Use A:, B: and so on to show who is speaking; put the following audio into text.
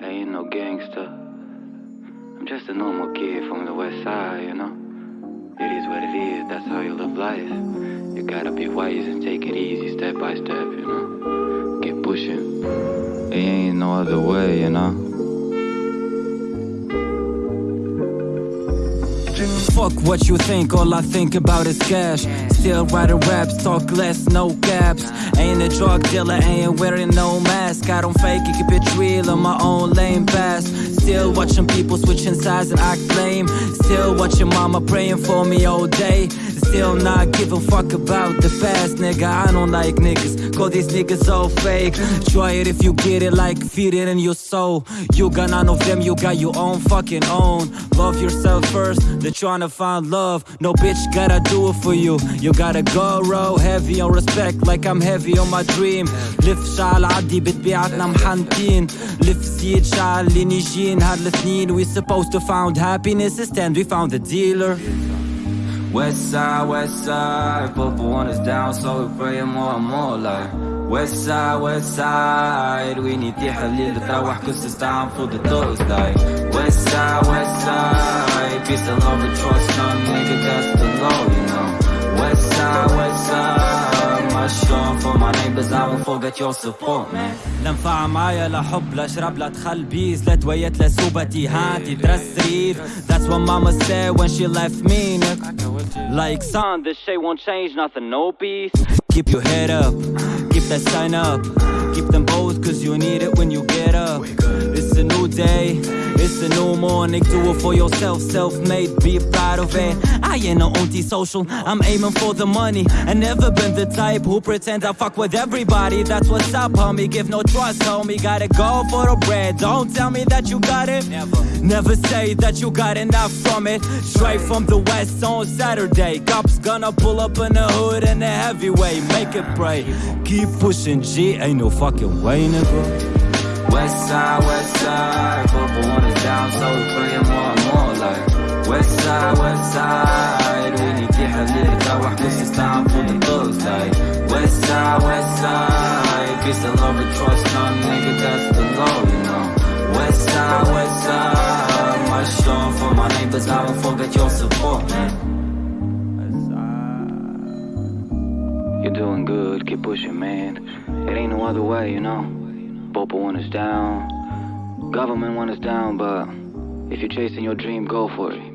A: I ain't no gangster. I'm just a normal kid from the west side, you know? It is what it is, that's how you live life. You gotta be wise and take it easy step by step, you know? Keep pushing. There ain't no other way, you know?
B: Fuck what you think, all I think about is cash. Still writing raps, talk less, no caps. Ain't a drug dealer, ain't wearing no mask. I don't fake it, keep it real on my own lane pass. Still watching people switching sides and act lame. Still watching mama praying for me all day Still not giving fuck about the past, nigga. I don't like niggas, call these niggas all fake. Try it if you get it, like feed it in your soul. You got none of them, you got your own fucking own. Love yourself first, they're trying to find love. No bitch gotta do it for you. You gotta go row heavy on respect, like I'm heavy on my dream. لف شعل عدي بتبيعتنا محنتين لف زيد شعل اللي نيجين هاد الاثنين We supposed to found happiness instead we found a dealer
A: West side, west side, Purple one is down, so we pray more and more like West side, west side, we need تحليل تروح cause it's time for the thugs like West side, west side, peace and love and trust, none nigga that's the my neighbors, I won't forget your support
B: لا نفع معايا لا حب لا شرب لا دخل بيز لا تويت لا سوبتي هاتي ترسرير That's what mama said when she left me Like son this shit won't change nothing no peace Keep your head up, keep that sign up Keep them both cause you need it when you get up day, it's a new morning Do it for yourself, self-made, be proud of it. I ain't no anti-social, I'm aiming for the money. I never been the type who pretend I fuck with everybody. That's what's up homie, give no trust homie. Gotta go for the bread, don't tell me that you got it. Never, never say that you got enough from it. Straight from the west on Saturday. Cops gonna pull up in the hood in a heavyweight Make it pray, keep pushing G Ain't no fucking way nigga
A: West side, west side, purple on the down, so we playing more and more like West side, west side, when you get a little bit, I guess it's time for the thugs like West side, west side, if it's a love and trust, come nigga, that's the law, you know West side, west side, my strong for my neighbors, I don't forget your support, man You're doing good, keep pushing, man. It ain't no other way, you know. Popo want us down Government want us down, but if you're chasing your dream, go for it.